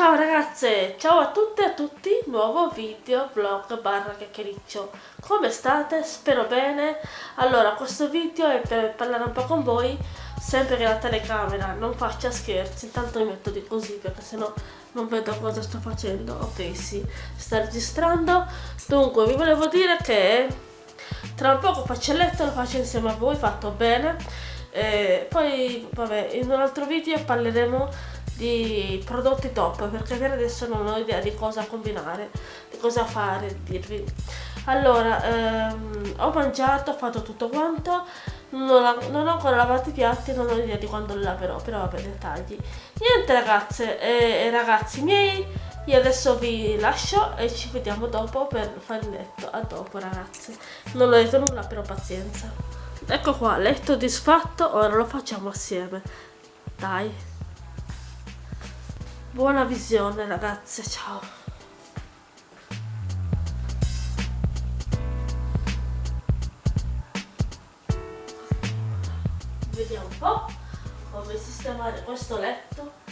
Ciao ragazze, ciao a tutte e a tutti, nuovo video, vlog, barra chiacchiericcio. Come state? Spero bene. Allora, questo video è per parlare un po' con voi Sempre che la telecamera non faccia scherzi Intanto mi metto di così perché sennò non vedo cosa sto facendo. Ok, sì, sta registrando. Dunque, vi volevo dire che tra un poco faccio il letto, lo faccio insieme a voi, fatto bene. E poi, vabbè, in un altro video parleremo di prodotti top perché per adesso non ho idea di cosa combinare di cosa fare dirvi. Allora ehm, ho mangiato ho fatto tutto quanto non, ho, non ho ancora lavato i piatti non ho idea di quando li laverò però vabbè dettagli. Niente ragazze e, e ragazzi miei io adesso vi lascio e ci vediamo dopo per fare il letto. A dopo ragazze. Non ho detto nulla però pazienza. Ecco qua letto disfatto ora lo facciamo assieme. Dai Buona visione ragazze, ciao. Vediamo un po' come sistemare questo letto.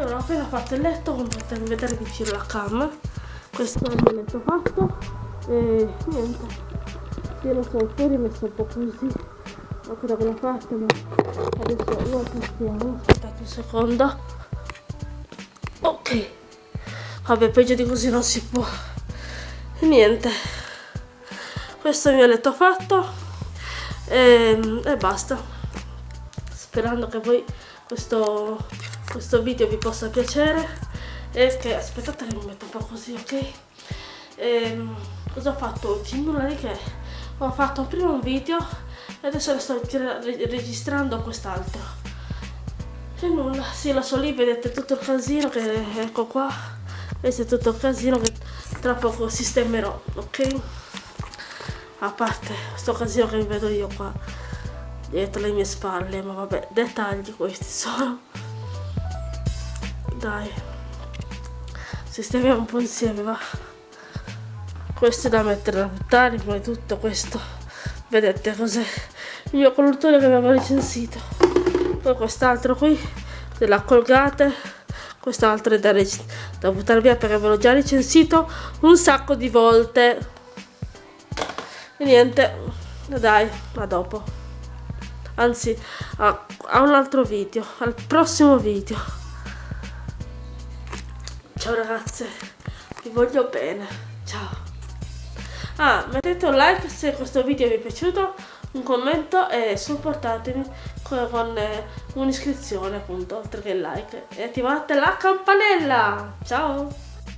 Allora ho appena fatto il letto come potete vedere vicino la cam. Questo è il letto fatto. E niente. Io lo so fuori messo un po' così. Ancora quella parte ma adesso lo passiamo aspettate un secondo. Ok. Vabbè peggio di così non si può. E niente. Questo è il mio letto fatto. E, e basta. Sperando che poi questo questo video vi possa piacere. E che aspettate che mi metto un po' così ok? E, ehm, cosa ho fatto oggi? nulla di che. Ho fatto prima un video e adesso sto registrando quest'altro. E nulla. Sì lo so lì vedete tutto il casino che ecco qua. Questo è tutto il casino che tra poco sistemerò ok? A parte questo casino che vedo io qua dietro le mie spalle ma vabbè dettagli questi sono dai. Sistemiamo un po' insieme va. Questo è da mettere da buttare di tutto questo. Vedete cos'è? Il mio collutore che avevo recensito. Poi quest'altro qui della colgate. Quest'altro è da, da buttare via perché avevo già recensito un sacco di volte. E niente dai a dopo. Anzi a, a un altro video al prossimo video Ciao ragazze, vi voglio bene. Ciao. Ah, mettete un like se questo video vi è piaciuto, un commento e supportatemi con, eh, un'iscrizione appunto, oltre che il like. E attivate la campanella. Ciao.